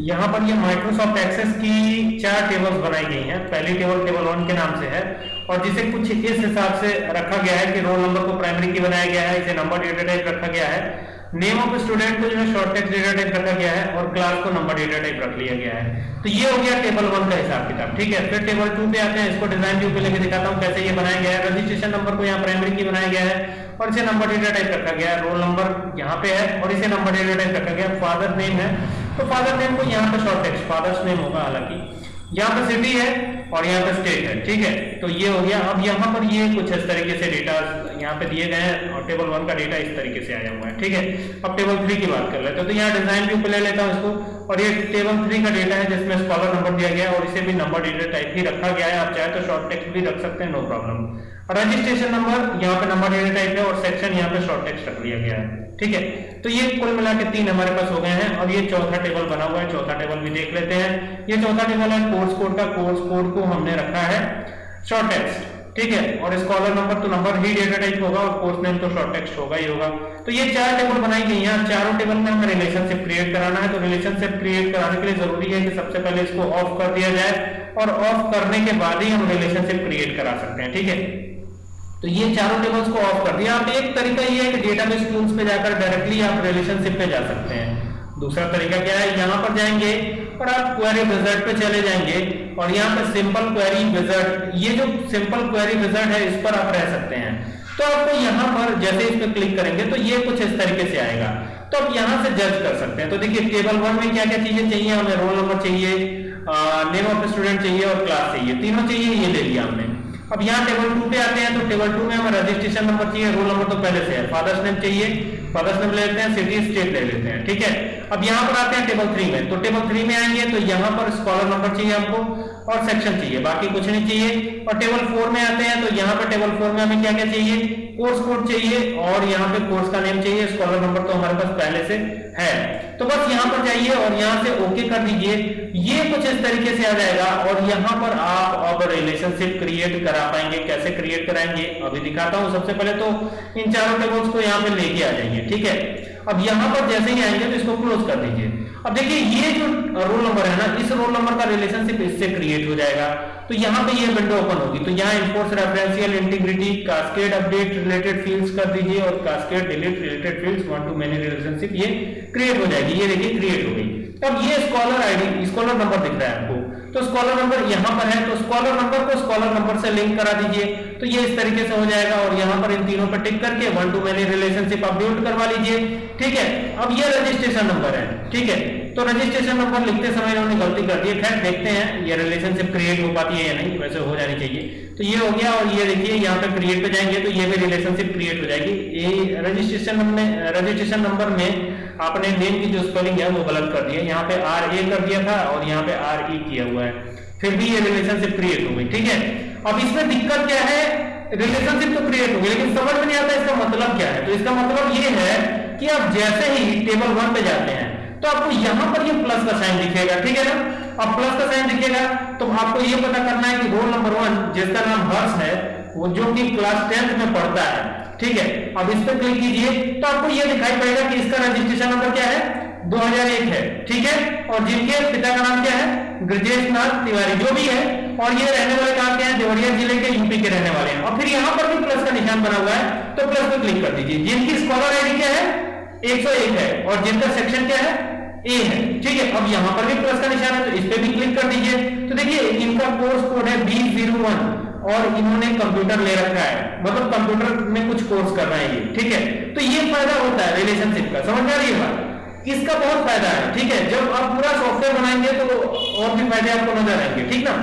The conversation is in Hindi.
यहाँ पर ये माइक्रोसॉफ्ट एक्सेस की चार टेबल्स बनाई गई हैं। पहली टेबल टेबल वन के नाम से है और जिसे कुछ इस हिसाब से रखा गया है कि रोल नंबर को प्राइमरी की बनाया गया है, इसे नंबर डेटा टाइप रखा गया है। नेम ऑफ़ स्टूडेंट को जो है शॉर्ट टेक्स्ट डेटा टाइप रखा गया है और क्लास को नंबर डेटा टाइप रख लिया गया है। तो ये हो गया टेबल वन का हिसाब किताब, ठीक है? फिर टेबल टू पे आते हैं, इसको डिज़ाइन व्यू पे लेके दिखाता हूँ, कैसे ये बनाया गया है। रजिस्ट्रेशन नंबर को यहाँ प्राइमरी की बनाया गया है और इसे नंबर डेटा टाइप रखा गया है। रोल नंबर यहाँ पे है और इसे नंबर डेटा टाइप रखा गया फादर नेम है तो फादर नेम को यहाँ पे शॉर्ट टेक्स्ट फादर्स नेम होगा हालाँकि। यहाँ पे सिटी है और यहाँ पे स्टेट है, ठीक है? तो ये हो गया। अब यहाँ पर ये कुछ इस तरीके से डेटा यहाँ पे दिए गए हैं और टेबल वन का डेटा इस तरीके से आया हुआ है, ठीक है? अब टेबल थ्री की बात कर लेते हैं। तो यहाँ डिज़ाइन भी ऊपर ले लेता हूँ इसको। और ये टेबल थ्री का डेटा है जिसमें स्कॉलर नंबर दिया गया है और इसे भी नंबर डेटा टाइप ही रखा गया है। आप चाहे तो शॉर्ट टेक्स्ट भी रख सकते हैं नो प्रॉब्लम रजिस्ट्रेशन नंबर यहाँ पे नंबर डेटा टाइप है और सेक्शन यहाँ पे शॉर्ट टेक्स्ट रख लिया गया है। ठीक है? तो ये कुल मिला के तीन हमारे पास हो गए हैं। और ये चौथा टेबल बना हुआ है। चौथा टेबल भी देख लेते हैं। ये चौथा टेबल है कोर्स कोड का कोर्स कोड को हमने रखा है। शॉर्ट टेक्स्ट ठीक है? और स्कॉलर नंबर तो नंबर ही डेटा टाइप होगा और कोर्स नेम तो शॉर्ट टेक्स्ट होगा ही होगा। तो ये चार टेबल बनाई गई हैं चारों टेबल में हमें रिलेशनशिप क्रिएट कराना है। तो रिलेशनशिप क्रिएट कराने के लिए ज़रूरी है कि सबसे पहले इसको ऑफ़ कर दिया जाए और ऑफ़ करने के बाद ही हम रिलेशनशिप क्रिएट करा सकते हैं। ठीक है? तो ये चारों टेबल्स को ऑफ़ कर दिया। आप एक तरीका ये है कि डेटाबेस टूल्स पे जाकर डायरेक्टली आप रिलेशनशिप पे जा सकते हैं। दूसरा तरीका क्या है? यहाँ पर जाएँगे और आप क्वेरी विजर्ट पे चले जाएँगे और यहाँ पर सिंपल क्वेरी विजर्ट ये जो सिंपल क्वेरी विजर्ट है, इस पर आप रह सकते हैं। तो आपको यहाँ पर जैसे इस पर क्लिक करेंगे तो ये कुछ इस तरीके से आएगा। तो आप यहाँ से जज कर सकते हैं। तो देखिए टेबल वन में क्या क्या चीज़ें चाहिए? हमें रोल नंबर चाहिए नेम ऑफ़ स्टूडेंट चाहिए और क्लास चाहिए। तीनों चाहिए, ये ले लिया हमने। अब यहाँ टेबल टू पे आते हैं तो टेबल टू में हमें रजिस्ट्रेशन नंबर चाहिए। रोल नंबर तो पहले से है। फादर्स नेम चाहिए फादर्स नेम ले लेते हैं सिटी स्टेट ले लेते हैं। ठीक है? अब यहाँ पर आते हैं टेबल थ्री में। तो टेबल थ्री में आएँगे तो यहाँ पर स्कॉलर नंबर चाहिए आपको और सेक्शन चाहिए। बाकी कुछ नहीं चाहिए। और टेबल फोर में आते हैं तो यहाँ पर टेबल फोर में हमें क्या क्या चाहिए? कोर्स कोड चाहिए और यहाँ पे कोर्स का नेम चाहिए। स्कॉलर नंबर तो हमारे पास पहले से है। तो बस यहाँ पर जाइए और यहाँ से ओके कर दीजिए। ये कुछ इस तरीके से आ जाएगा और यहाँ पर आप अब रिलेशनशिप क्रिएट करा पाएँगे। कैसे क्रिएट कराएँगे? अभी दिखाता हूँ सबसे पहले तो इन चारों टेबल्स को यहाँ पे लेके आ जाएँगे ठीक है? अब यहाँ पर जैसे ही आएँगे तो इसको क्लोज कर दीजिए। अब देखिए, ये जो रोल नंबर है ना, इस रोल नंबर का रिलेशनशिप इससे क्रिएट हो जाएगा। तो यहाँ पे ये विंडो ओपन होगी। तो यहाँ enforce referential integrity cascade update related fields कर दीजिए और cascade delete related fields one to many relationship ये क्रिएट हो जाएगी। ये देखिए क्रिएट हो गई। अब ये स्कॉलर आईडी स्कॉलर नंबर दिख रहा है आपको। तो स्कॉलर नंबर यहाँ पर है तो स्कॉलर नंबर को स्कॉलर नंबर से लिंक करा दीजिए। तो ये इस तरीके से हो जाएगा और यहाँ पर इन तीनों पर टिक करके one to many relationship update करवा लीजिए। ठीक है? अब ये रजिस्ट्रेशन नंबर है। ठीक है? तो रजिस्ट्रेशन नंबर लिखते समय इन्होंने गलती कर दी। खैर, देखते हैं ये रिलेशनशिप क्रिएट हो पाती है या नहीं। वैसे हो जानी चाहिए। तो ये हो गया और ये देखिए, यहाँ पे क्रिएट पे जाएँगे तो ये भी रिलेशनशिप क्रिएट हो जाएगी। ये रजिस्ट्रेशन में रजिस्ट्रेशन नंबर में आपने नेम की जो स्पेलिंग है वो गलत कर दिया। यहाँ पे आर ए कर दिया था और यहाँ पे आर ई किया हुआ है। फिर भी ये रिलेशनशिप क्रिएट हो गई। ठीक है? अब इसमें दिक्कत क्या है? रिलेशनशिप तो क्रिएट हो गई लेकिन समझ में नहीं आता इसका मतलब क्या है। तो इसका मतलब ये है कि आप जैसे ही टेबल वन पे जाते हैं तो आपको यहाँ पर ये प्लस का साइन दिखेगा, ठीक है ना? अब प्लस का साइन दिखेगा तो आपको ये पता करना है कि रोल नंबर वन जिसका नाम हर्ष है, वो जो कि क्लास टेंथ में पढ़ता है, ठीक है? अब इस पर क्लिक कीजिए तो आपको ये दिखाई पड़ेगा कि इसका रजिस्ट्रेशन नंबर क्या है? 2001 है, ठीक है? और जिनके पिता का नाम क्या है? ब्रजेश नाथ तिवारी, जो भी है और ये रहने वाले कहाँ के हैं? देवरिया ज़िले के यूपी के रहने वाले हैं। और फिर यहाँ पर भी प्लस का निशान बना हुआ है तो प्लस पर क्लिक कर दीजिए। जिनकी स्कॉलर आईडी क्या है? 101 है। और जिनका सेक्शन क्या है? ए है। ठीक है, अब यहाँ पर भी प्लस का निशान है तो इस पे भी क्लिक कर दीजिए। तो देखिए, इनका कोर्स कोड है बी ज़ीरो वन और इन्होंने कंप्यूटर ले रखा है। मतलब कंप्यूटर में कुछ कोर्स कर रहे हैं ये। ठीक है? तो ये फ़ायदा होता है रिलेशनशिप का। समझ में आ रही है इसका बहुत फ़ायदा है। ठीक है, जब आप पूरा सॉफ्टवेयर बनाएँगे तो और भी फ़ायदे आपको नज़र आएँगे। ठीक ना?